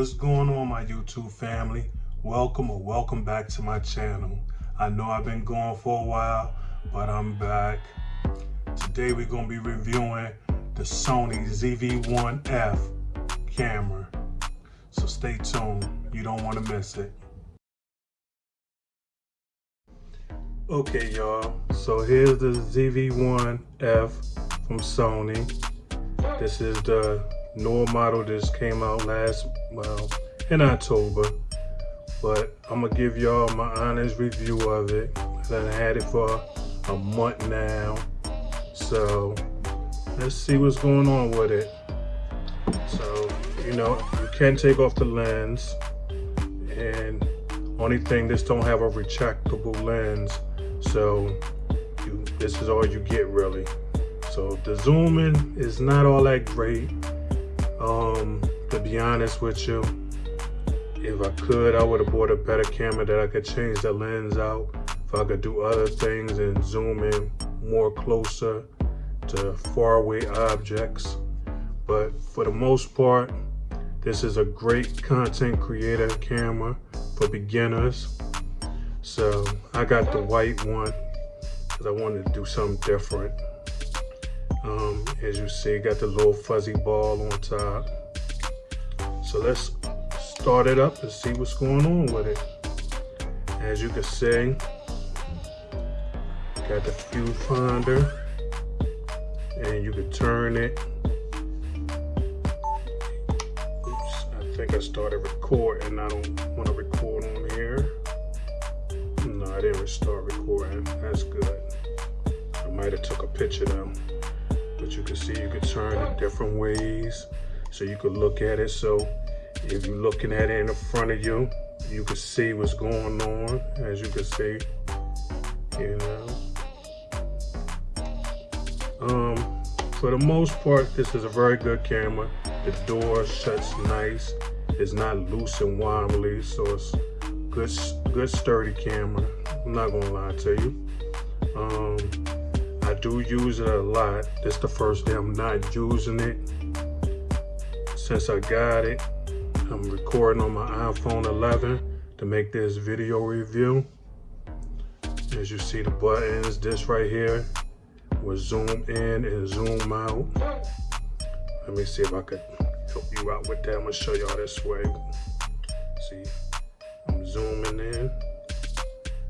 What's going on my YouTube family? Welcome or welcome back to my channel. I know I've been gone for a while, but I'm back. Today we're going to be reviewing the Sony ZV-1F camera. So stay tuned. You don't want to miss it. Okay y'all, so here's the ZV-1F from Sony. This is the newer model this came out last, well, in October. But I'm gonna give y'all my honest review of it. I've had it for a month now. So let's see what's going on with it. So, you know, you can take off the lens and only thing, this don't have a retractable lens. So you, this is all you get really. So the zooming is not all that great. Um, to be honest with you, if I could, I would have bought a better camera that I could change the lens out. If I could do other things and zoom in more closer to faraway objects. But for the most part, this is a great content creator camera for beginners. So I got the white one because I wanted to do something different. Um, as you see, got the little fuzzy ball on top. So let's start it up and see what's going on with it. As you can see, got the viewfinder and you can turn it. Oops, I think I started recording. I don't want to record on here. No, I didn't start recording. That's good. I might have took a picture though but you can see you can turn it different ways so you could look at it. So if you're looking at it in the front of you you can see what's going on as you can see you know. Um for the most part this is a very good camera. The door shuts nice. It's not loose and wobbly so it's good good sturdy camera. I'm not gonna lie to you. Um I do use it a lot. This is the first day I'm not using it. Since I got it, I'm recording on my iPhone 11 to make this video review. As you see the buttons, this right here will zoom in and zoom out. Let me see if I could help you out with that. I'm gonna show y'all this way. See, I'm zooming in,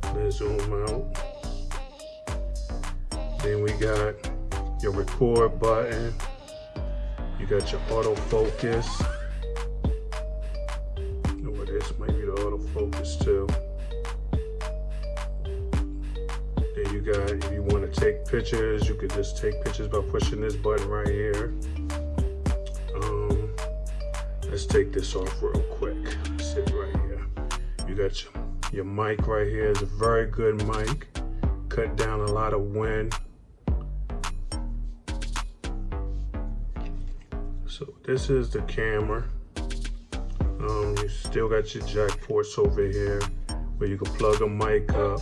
then zoom out. Then we got your record button. You got your autofocus. Oh, this might be the autofocus too. Then you got, if you want to take pictures, you could just take pictures by pushing this button right here. Um, let's take this off real quick. Sit right here. You got your, your mic right here. It's a very good mic. Cut down a lot of wind. So this is the camera. Um, you still got your jack ports over here where you can plug a mic up,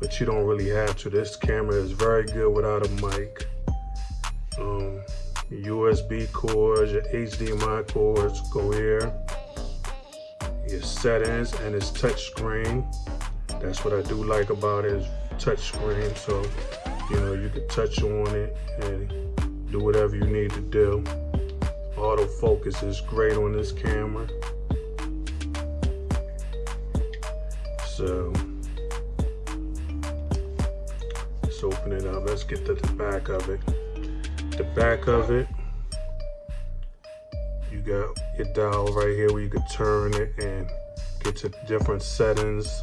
but you don't really have to. This camera is very good without a mic. Um, USB cords, your HDMI cords go here. Your settings and it's touch screen. That's what I do like about it is touch screen. So, you know, you can touch on it and do whatever you need to do. Autofocus is great on this camera. So let's open it up. Let's get to the back of it. The back of it, you got your dial right here where you can turn it and get to different settings.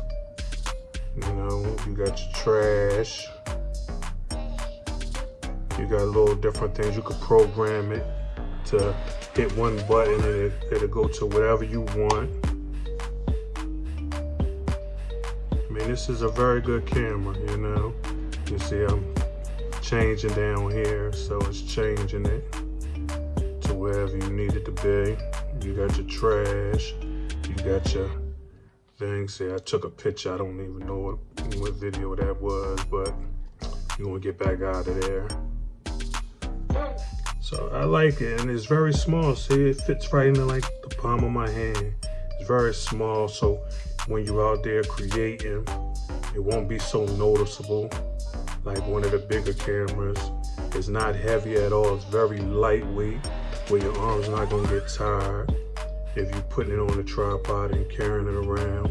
You know, you got your trash. You got a little different things. You could program it to hit one button and it, it'll go to whatever you want. I mean, this is a very good camera, you know. You see I'm changing down here, so it's changing it to wherever you need it to be. You got your trash, you got your thing. See, I took a picture. I don't even know what, what video that was, but you're gonna get back out of there. So I like it and it's very small. See, it fits right in like the palm of my hand. It's very small, so when you're out there creating, it won't be so noticeable like one of the bigger cameras. It's not heavy at all. It's very lightweight where your arm's not gonna get tired if you're putting it on a tripod and carrying it around.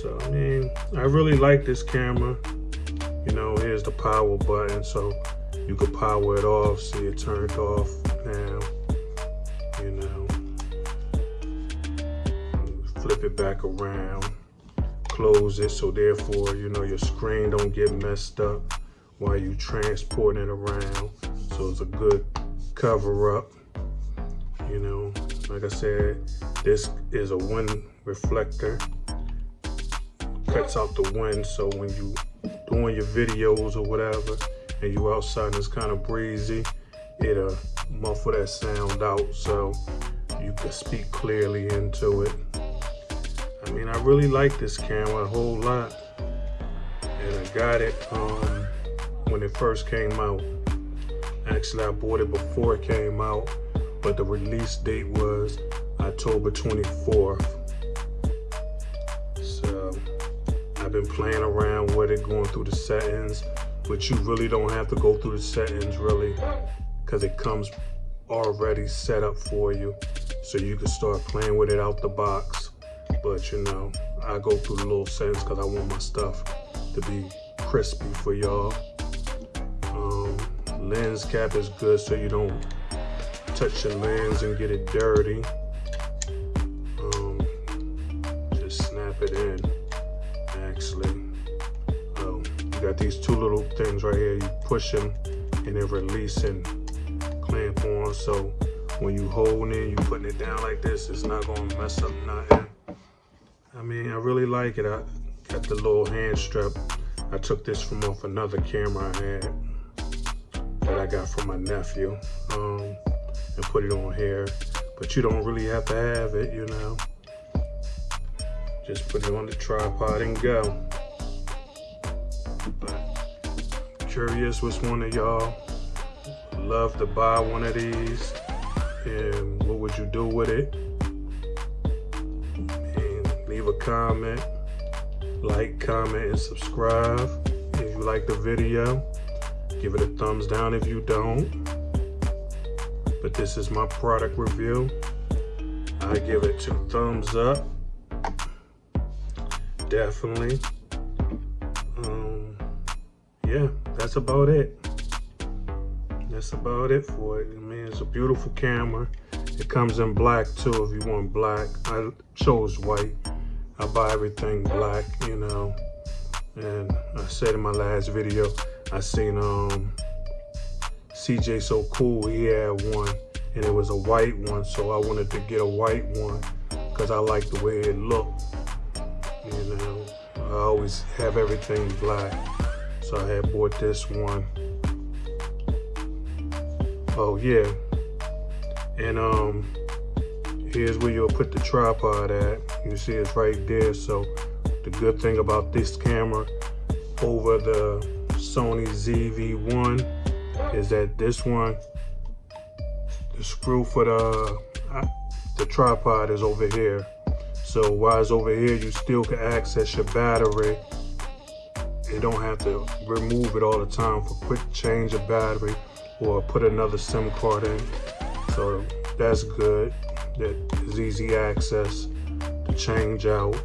So, I mean, I really like this camera. You know, here's the power button, so you can power it off. See it turned off now, you know. Flip it back around, close it, so therefore, you know, your screen don't get messed up while you transporting it around. So it's a good cover up, you know. Like I said, this is a wind reflector. Cuts out the wind, so when you doing your videos or whatever, and you outside and it's kind of breezy, it'll muffle that sound out so you can speak clearly into it. I mean, I really like this camera a whole lot. And I got it um, when it first came out. Actually, I bought it before it came out, but the release date was October 24th. So I've been playing around with it, going through the settings, but you really don't have to go through the settings really because it comes already set up for you. So you can start playing with it out the box. But you know, I go through the little settings because I want my stuff to be crispy for y'all. Um, lens cap is good so you don't touch your lens and get it dirty. Um, just snap it in, actually. Got these two little things right here. You push them and then release and clamp on. So when you hold it, you putting it down like this, it's not gonna mess up nothing. I mean, I really like it. I got the little hand strap. I took this from off another camera I had that I got from my nephew um, and put it on here. But you don't really have to have it, you know. Just put it on the tripod and go. Curious which one of y'all love to buy one of these and what would you do with it? And leave a comment, like, comment, and subscribe if you like the video. Give it a thumbs down if you don't. But this is my product review. I give it two thumbs up. Definitely. That's about it. That's about it for it. I mean, it's a beautiful camera. It comes in black too if you want black. I chose white. I buy everything black, you know. And I said in my last video, I seen um CJ So Cool, he had one and it was a white one. So I wanted to get a white one because I like the way it looked. You know, I always have everything black. So I had bought this one. Oh yeah. And um here's where you'll put the tripod at. You see it's right there. So the good thing about this camera over the Sony ZV-1 is that this one, the screw for the, uh, the tripod is over here. So while it's over here, you still can access your battery. You don't have to remove it all the time for quick change of battery or put another SIM card in. So that's good. That is easy access to change out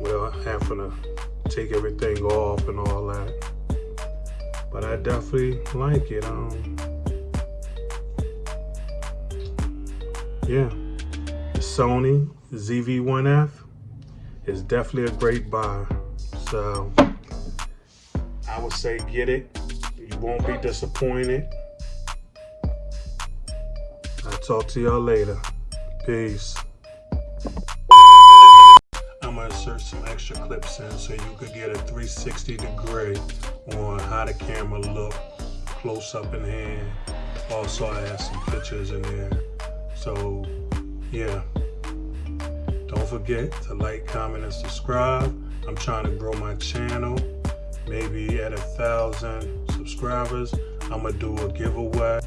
without having to take everything off and all that. But I definitely like it. Um, yeah, the Sony ZV-1F is definitely a great buy. So I would say get it. You won't be disappointed. I'll talk to y'all later. Peace. I'm gonna insert some extra clips in so you could get a 360 degree on how the camera look close up in hand. Also, I have some pictures in there. So, yeah. Don't forget to like, comment, and subscribe. I'm trying to grow my channel. Maybe at a thousand subscribers, I'm gonna do a giveaway.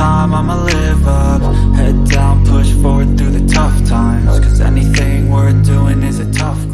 time, I'ma live up. Head down, push forward through the tough times. Cause anything worth doing is a tough